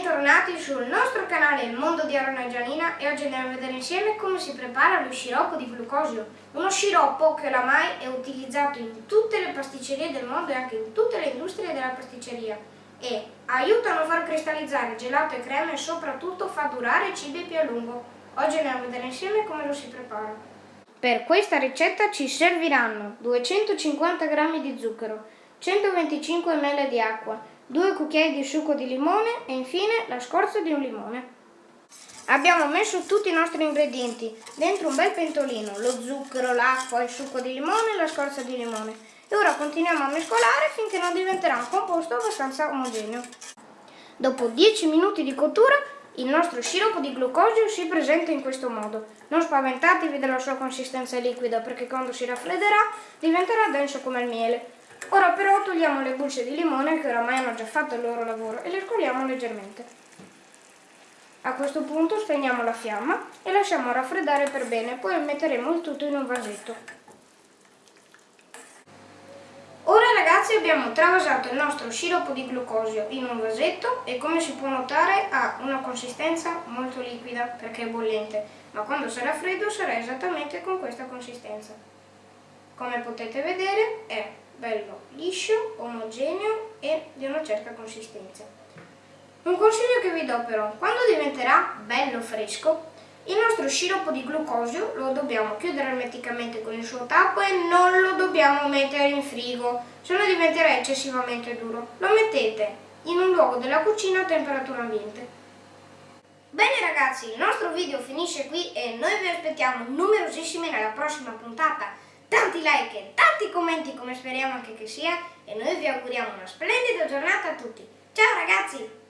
Bentornati sul nostro canale Il Mondo di Arona Gianina e oggi andiamo a vedere insieme come si prepara lo sciroppo di glucosio. Uno sciroppo che oramai è utilizzato in tutte le pasticcerie del mondo e anche in tutte le industrie della pasticceria e aiuta a far cristallizzare gelato e creme e soprattutto fa durare i cibi più a lungo. Oggi andiamo a vedere insieme come lo si prepara. Per questa ricetta ci serviranno 250 g di zucchero, 125 ml di acqua, 2 cucchiai di succo di limone e infine la scorza di un limone. Abbiamo messo tutti i nostri ingredienti dentro un bel pentolino, lo zucchero, l'acqua, il succo di limone e la scorza di limone. E ora continuiamo a mescolare finché non diventerà un composto abbastanza omogeneo. Dopo 10 minuti di cottura il nostro sciroppo di glucosio si presenta in questo modo. Non spaventatevi della sua consistenza liquida perché quando si raffredderà diventerà denso come il miele. Ora però togliamo le bucce di limone che oramai hanno già fatto il loro lavoro e le scoliamo leggermente. A questo punto spegniamo la fiamma e lasciamo raffreddare per bene, poi metteremo il tutto in un vasetto. Ora ragazzi abbiamo travasato il nostro sciroppo di glucosio in un vasetto e come si può notare ha una consistenza molto liquida perché è bollente, ma quando sarà freddo sarà esattamente con questa consistenza. Come potete vedere è bello liscio, omogeneo e di una certa consistenza. Un consiglio che vi do però, quando diventerà bello fresco, il nostro sciroppo di glucosio lo dobbiamo chiudere ermeticamente con il suo tappo e non lo dobbiamo mettere in frigo, se no diventerà eccessivamente duro. Lo mettete in un luogo della cucina a temperatura ambiente. Bene ragazzi, il nostro video finisce qui e noi vi aspettiamo numerosissimi nella prossima puntata tanti like e tanti commenti come speriamo anche che sia e noi vi auguriamo una splendida giornata a tutti. Ciao ragazzi!